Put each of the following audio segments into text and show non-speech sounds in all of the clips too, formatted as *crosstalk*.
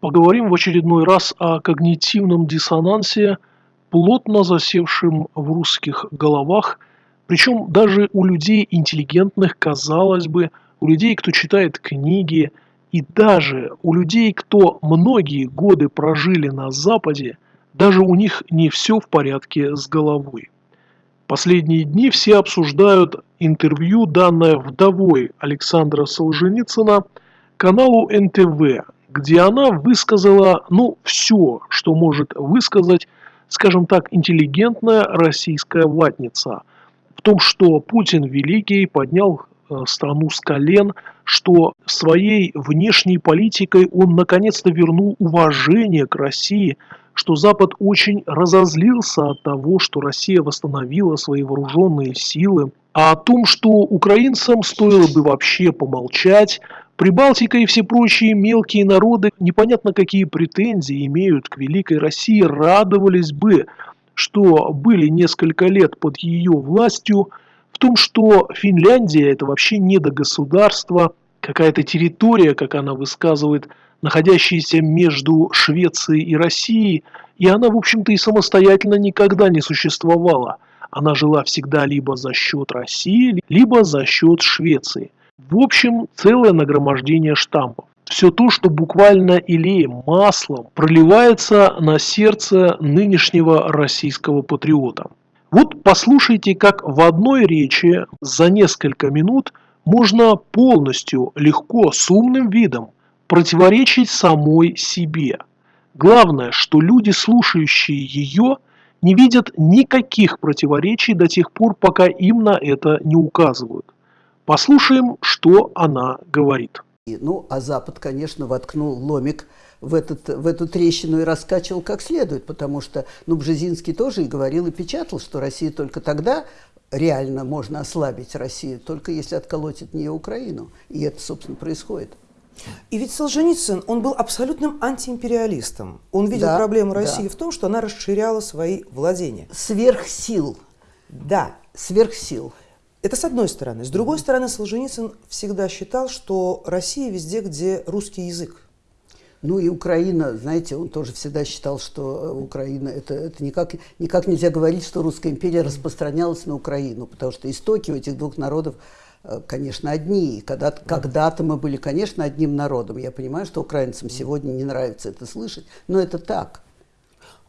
Поговорим в очередной раз о когнитивном диссонансе, плотно засевшем в русских головах, причем даже у людей интеллигентных, казалось бы, у людей, кто читает книги, и даже у людей, кто многие годы прожили на Западе, даже у них не все в порядке с головой. Последние дни все обсуждают интервью, данное вдовой Александра Солженицына каналу НТВ, где она высказала, ну, все, что может высказать, скажем так, интеллигентная российская ватница. В том, что Путин Великий поднял э, страну с колен, что своей внешней политикой он наконец-то вернул уважение к России – что Запад очень разозлился от того, что Россия восстановила свои вооруженные силы, а о том, что украинцам стоило бы вообще помолчать, Прибалтика и все прочие мелкие народы непонятно какие претензии имеют к Великой России, радовались бы, что были несколько лет под ее властью, в том, что Финляндия это вообще не до государства, какая-то территория, как она высказывает, находящаяся между Швецией и Россией, и она, в общем-то, и самостоятельно никогда не существовала. Она жила всегда либо за счет России, либо за счет Швеции. В общем, целое нагромождение штампов. Все то, что буквально илеем, маслом проливается на сердце нынешнего российского патриота. Вот послушайте, как в одной речи за несколько минут можно полностью, легко, с умным видом противоречить самой себе. Главное, что люди, слушающие ее, не видят никаких противоречий до тех пор, пока им на это не указывают. Послушаем, что она говорит. Ну, а Запад, конечно, воткнул ломик в, этот, в эту трещину и раскачивал как следует, потому что, ну, Бжезинский тоже и говорил, и печатал, что Россия только тогда реально можно ослабить Россию, только если отколоть от нее Украину. И это, собственно, происходит. И ведь Солженицын, он был абсолютным антиимпериалистом. Он видел да, проблему России да. в том, что она расширяла свои владения. Сверхсил. Да. Сверхсил. Это с одной стороны. С другой стороны, Солженицын всегда считал, что Россия везде, где русский язык. Ну и Украина, знаете, он тоже всегда считал, что э, Украина, это, это никак, никак нельзя говорить, что русская империя распространялась на Украину, потому что истоки у этих двух народов Э, конечно, одни. Когда-то когда мы были, конечно, одним народом. Я понимаю, что украинцам сегодня не нравится это слышать, но это так.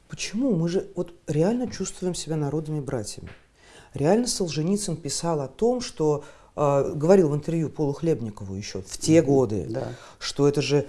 Почему? Мы же вот реально чувствуем себя народами-братьями. Реально Солженицын писал о том, что э, говорил в интервью Полу Хлебникову еще в те годы, да. что это же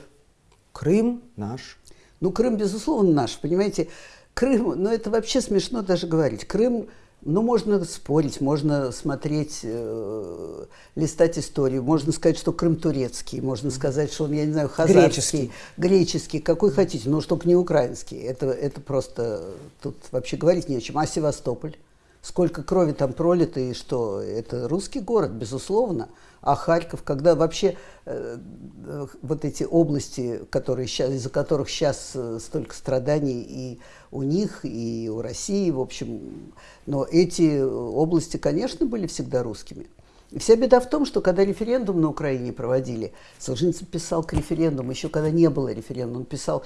Крым наш. Ну, Крым, безусловно, наш, понимаете. Крым, ну это вообще смешно даже говорить. Крым ну, можно спорить, можно смотреть, э, листать историю, можно сказать, что Крым турецкий, можно сказать, что он, я не знаю, хазарский, греческий, греческий какой хотите, но только не украинский. Это, это просто, тут вообще говорить не о чем. А Севастополь? Сколько крови там пролито и что? Это русский город, безусловно. А Харьков, когда вообще э, э, вот эти области, которые сейчас, из-за которых сейчас э, столько страданий и у них, и у России, в общем, но эти области, конечно, были всегда русскими. И вся беда в том, что когда референдум на Украине проводили, Солженицын писал к референдуму, еще когда не было референдума, он писал,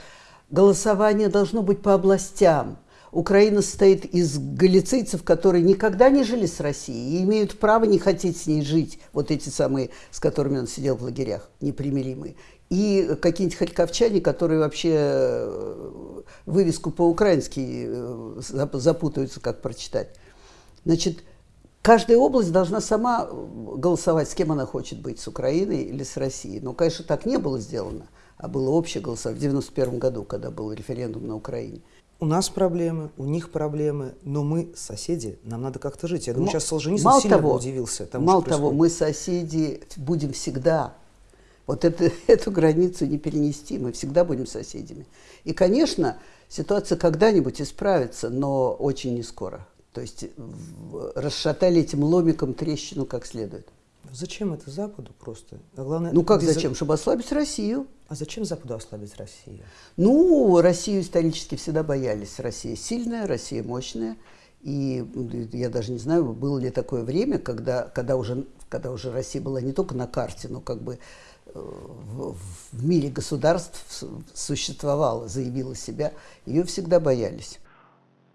голосование должно быть по областям, Украина состоит из галицийцев, которые никогда не жили с Россией и имеют право не хотеть с ней жить, вот эти самые, с которыми он сидел в лагерях, непримиримые. И какие-нибудь харьковчане, которые вообще э, вывеску по-украински э, запутаются, как прочитать. Значит, каждая область должна сама голосовать, с кем она хочет быть, с Украиной или с Россией. Но, конечно, так не было сделано, а было общее голосование в 1991 году, когда был референдум на Украине у нас проблемы, у них проблемы, но мы соседи, нам надо как-то жить. Я думаю, сейчас Солженицын мало сильно того, удивился. Тому, мало того, мы соседи будем всегда. Вот это, *laughs* эту границу не перенести, мы всегда будем соседями. И, конечно, ситуация когда-нибудь исправится, но очень не скоро. То есть расшатали этим ломиком трещину как следует. Зачем это Западу просто? А главное, ну как без... зачем? Чтобы ослабить Россию. А зачем Западу ослабить Россию? Ну, Россию исторически всегда боялись. Россия сильная, Россия мощная. И я даже не знаю, было ли такое время, когда, когда, уже, когда уже Россия была не только на карте, но как бы в, в мире государств существовала, заявила себя, ее всегда боялись.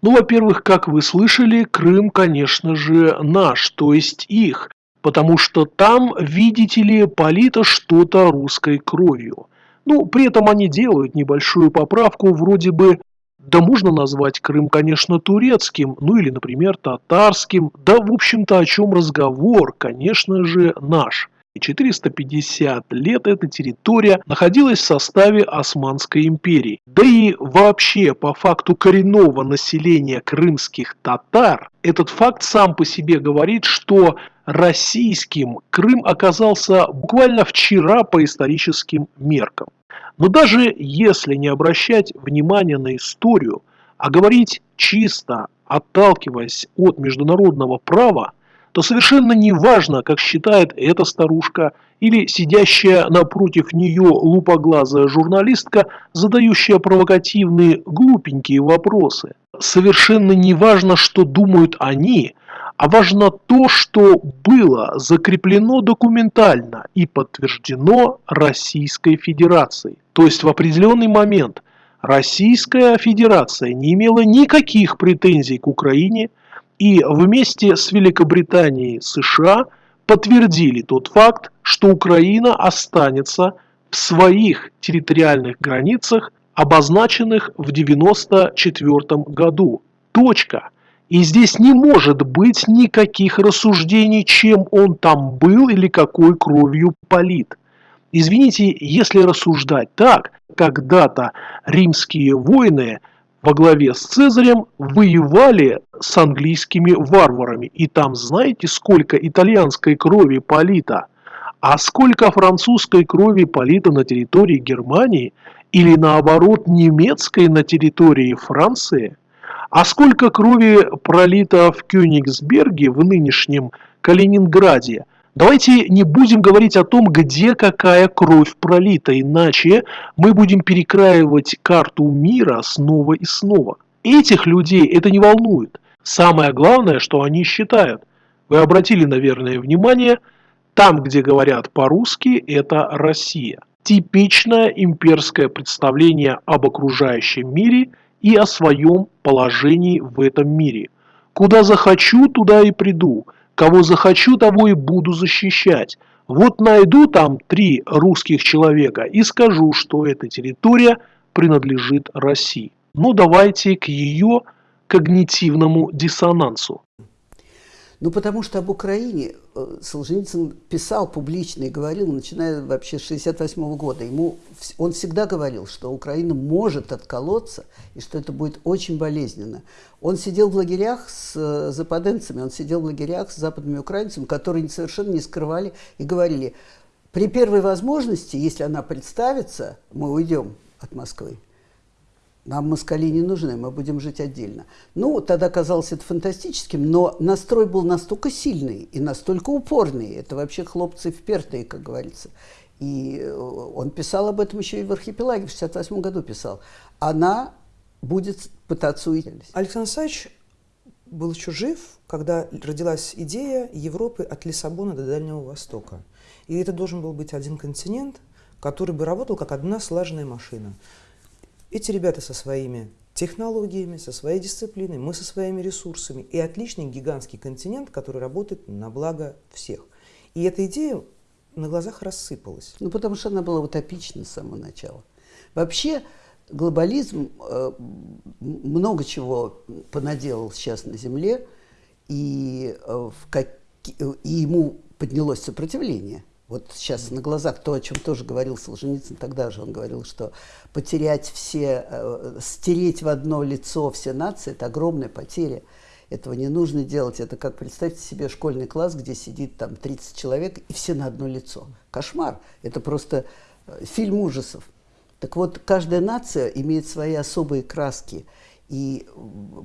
Ну, во-первых, как вы слышали, Крым, конечно же, наш, то есть их, потому что там, видите ли, полито что-то русской кровью. Ну, при этом они делают небольшую поправку, вроде бы, да можно назвать Крым, конечно, турецким, ну или, например, татарским, да, в общем-то, о чем разговор, конечно же, наш. И 450 лет эта территория находилась в составе Османской империи. Да и вообще, по факту коренного населения крымских татар, этот факт сам по себе говорит, что российским Крым оказался буквально вчера по историческим меркам. Но даже если не обращать внимания на историю, а говорить чисто, отталкиваясь от международного права, то совершенно не важно, как считает эта старушка или сидящая напротив нее лупоглазая журналистка, задающая провокативные глупенькие вопросы. Совершенно не важно, что думают они, а важно то, что было закреплено документально и подтверждено Российской Федерацией. То есть в определенный момент Российская Федерация не имела никаких претензий к Украине и вместе с Великобританией США подтвердили тот факт, что Украина останется в своих территориальных границах, обозначенных в 1994 году. Точка. И здесь не может быть никаких рассуждений, чем он там был или какой кровью полит. Извините, если рассуждать так, когда-то римские воины во главе с Цезарем воевали с английскими варварами. И там знаете, сколько итальянской крови полита? А сколько французской крови полита на территории Германии или наоборот немецкой на территории Франции – а сколько крови пролито в Кёнигсберге, в нынешнем Калининграде? Давайте не будем говорить о том, где какая кровь пролита, иначе мы будем перекраивать карту мира снова и снова. Этих людей это не волнует. Самое главное, что они считают. Вы обратили, наверное, внимание, там, где говорят по-русски, это Россия. Типичное имперское представление об окружающем мире – и о своем положении в этом мире. Куда захочу, туда и приду. Кого захочу, того и буду защищать. Вот найду там три русских человека и скажу, что эта территория принадлежит России. Ну давайте к ее когнитивному диссонансу. Ну, потому что об Украине э, Солженицын писал публично и говорил, начиная вообще с 1968 года. Ему, он всегда говорил, что Украина может отколоться, и что это будет очень болезненно. Он сидел в лагерях с э, западенцами, он сидел в лагерях с западными украинцами, которые совершенно не скрывали и говорили, при первой возможности, если она представится, мы уйдем от Москвы. Нам москали не нужны, мы будем жить отдельно. Ну, тогда казалось это фантастическим, но настрой был настолько сильный и настолько упорный. Это вообще хлопцы впертые, как говорится. И э, он писал об этом еще и в архипелаге, в 68 году писал. Она будет пытаться уйти. Александр Сач был еще жив, когда родилась идея Европы от Лиссабона до Дальнего Востока. И это должен был быть один континент, который бы работал как одна слаженная машина. Эти ребята со своими технологиями, со своей дисциплиной, мы со своими ресурсами и отличный гигантский континент, который работает на благо всех. И эта идея на глазах рассыпалась. Ну, потому что она была утопична с самого начала. Вообще, глобализм э, много чего понаделал сейчас на Земле, и, э, в как, и ему поднялось сопротивление – вот сейчас на глазах то, о чем тоже говорил Солженицын тогда же, он говорил, что потерять все, э, стереть в одно лицо все нации – это огромная потеря. Этого не нужно делать. Это как представьте себе школьный класс, где сидит там 30 человек и все на одно лицо. Кошмар. Это просто э, фильм ужасов. Так вот, каждая нация имеет свои особые краски. И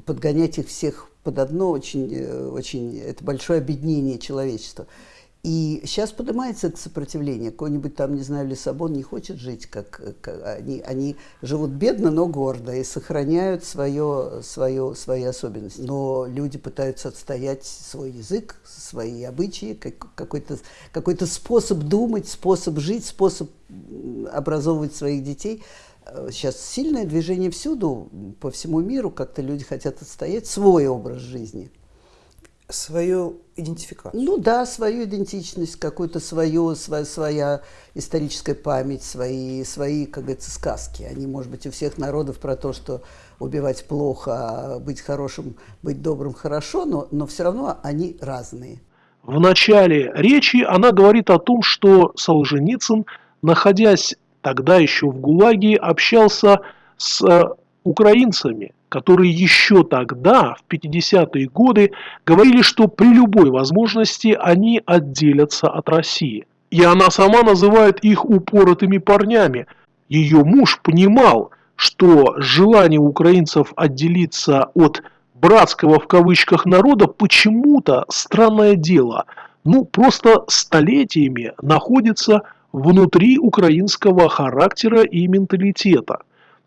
подгонять их всех под одно очень, э, очень это большое объединение человечества. И сейчас поднимается это сопротивление. Какой-нибудь там, не знаю, Лиссабон не хочет жить, как, как они, они живут бедно, но гордо и сохраняют свое, свое, свои особенности. Но люди пытаются отстоять свой язык, свои обычаи, как, какой-то какой способ думать, способ жить, способ образовывать своих детей. Сейчас сильное движение всюду, по всему миру, как-то люди хотят отстоять свой образ жизни свою идентификацию. Ну да, свою идентичность, какую-то свою, своя, своя историческая память, свои, свои, как говорится, сказки. Они, может быть, у всех народов про то, что убивать плохо, а быть хорошим, быть добрым хорошо, но, но все равно они разные. В начале речи она говорит о том, что Солженицын, находясь тогда еще в ГУЛАГе, общался с э, украинцами, которые еще тогда, в 50-е годы, говорили, что при любой возможности они отделятся от России. И она сама называет их упоротыми парнями. Ее муж понимал, что желание украинцев отделиться от «братского» в кавычках народа почему-то, странное дело, ну просто столетиями находится внутри украинского характера и менталитета.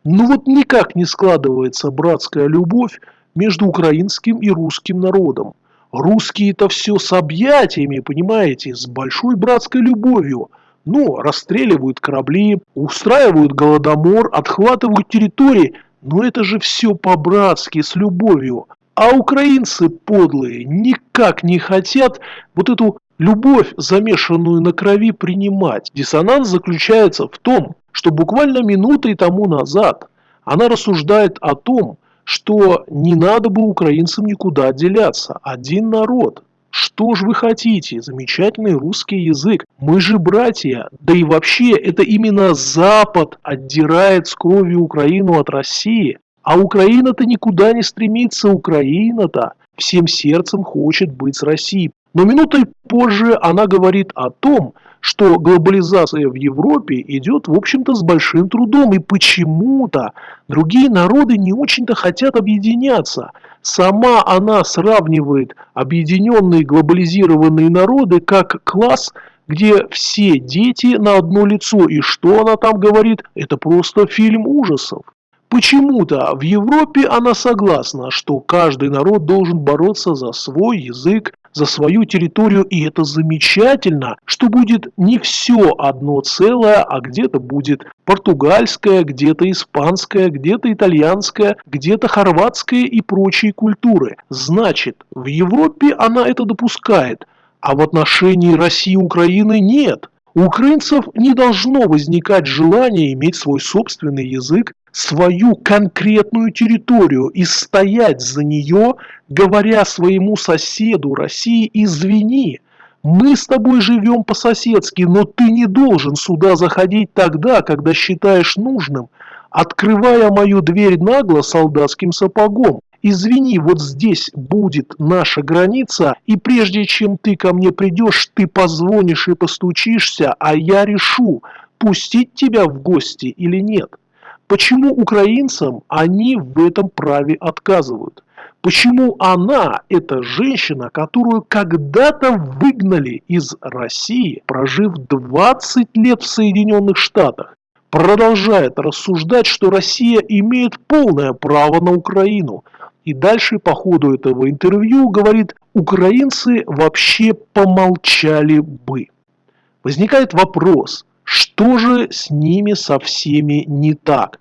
Ну вот никак не складывается братская любовь между украинским и русским народом. Русские-то все с объятиями, понимаете, с большой братской любовью. Ну, расстреливают корабли, устраивают голодомор, отхватывают территории. Но это же все по-братски, с любовью. А украинцы подлые никак не хотят вот эту любовь, замешанную на крови, принимать. Диссонанс заключается в том, что буквально минутой тому назад она рассуждает о том, что не надо бы украинцам никуда отделяться. Один народ. Что ж вы хотите? Замечательный русский язык. Мы же братья. Да и вообще, это именно Запад отдирает с кровью Украину от России. А Украина-то никуда не стремится. Украина-то всем сердцем хочет быть с Россией. Но минутой позже она говорит о том, что глобализация в Европе идет, в общем-то, с большим трудом, и почему-то другие народы не очень-то хотят объединяться. Сама она сравнивает объединенные глобализированные народы как класс, где все дети на одно лицо, и что она там говорит, это просто фильм ужасов. Почему-то в Европе она согласна, что каждый народ должен бороться за свой язык, за свою территорию, и это замечательно, что будет не все одно целое, а где-то будет португальское, где-то испанское, где-то итальянское, где-то хорватское и прочие культуры. Значит, в Европе она это допускает, а в отношении России и Украины нет. У украинцев не должно возникать желание иметь свой собственный язык, свою конкретную территорию и стоять за нее, говоря своему соседу России «извини, мы с тобой живем по-соседски, но ты не должен сюда заходить тогда, когда считаешь нужным, открывая мою дверь нагло солдатским сапогом извини, вот здесь будет наша граница, и прежде чем ты ко мне придешь, ты позвонишь и постучишься, а я решу, пустить тебя в гости или нет. Почему украинцам они в этом праве отказывают? Почему она, эта женщина, которую когда-то выгнали из России, прожив 20 лет в Соединенных Штатах, продолжает рассуждать, что Россия имеет полное право на Украину – и дальше по ходу этого интервью говорит, украинцы вообще помолчали бы. Возникает вопрос, что же с ними со всеми не так?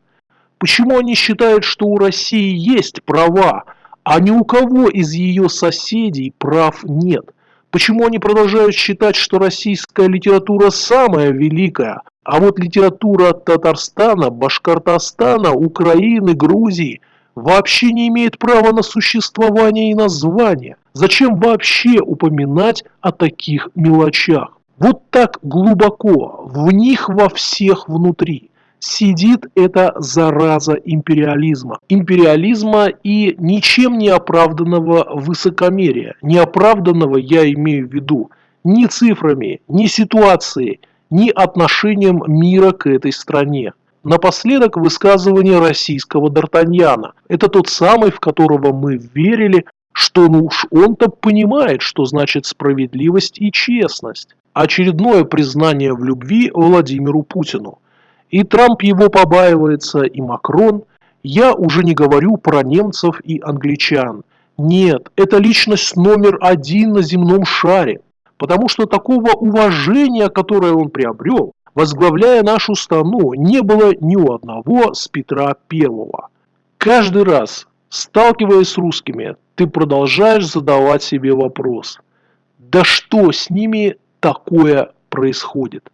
Почему они считают, что у России есть права, а ни у кого из ее соседей прав нет? Почему они продолжают считать, что российская литература самая великая, а вот литература Татарстана, Башкортостана, Украины, Грузии – вообще не имеет права на существование и название. Зачем вообще упоминать о таких мелочах? Вот так глубоко, в них во всех внутри, сидит эта зараза империализма. Империализма и ничем не оправданного высокомерия. Неоправданного я имею в виду ни цифрами, ни ситуацией, ни отношением мира к этой стране. Напоследок высказывание российского Д'Артаньяна. Это тот самый, в которого мы верили, что ну уж он-то понимает, что значит справедливость и честность. Очередное признание в любви Владимиру Путину. И Трамп его побаивается, и Макрон. Я уже не говорю про немцев и англичан. Нет, это личность номер один на земном шаре. Потому что такого уважения, которое он приобрел, возглавляя нашу страну, не было ни у одного с Петра Первого. Каждый раз, сталкиваясь с русскими, ты продолжаешь задавать себе вопрос, да что с ними такое происходит?